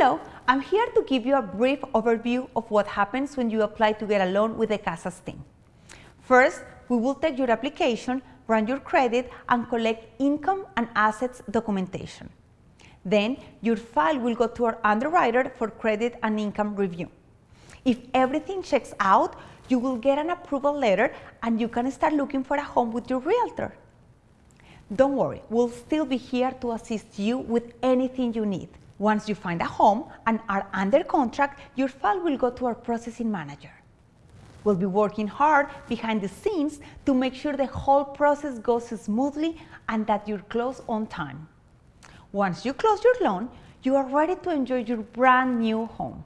Hello, I'm here to give you a brief overview of what happens when you apply to get a loan with the CASAS team. First, we will take your application, run your credit, and collect income and assets documentation. Then, your file will go to our underwriter for credit and income review. If everything checks out, you will get an approval letter and you can start looking for a home with your realtor. Don't worry, we'll still be here to assist you with anything you need. Once you find a home and are under contract, your file will go to our processing manager. We'll be working hard behind the scenes to make sure the whole process goes smoothly and that you're closed on time. Once you close your loan, you are ready to enjoy your brand new home.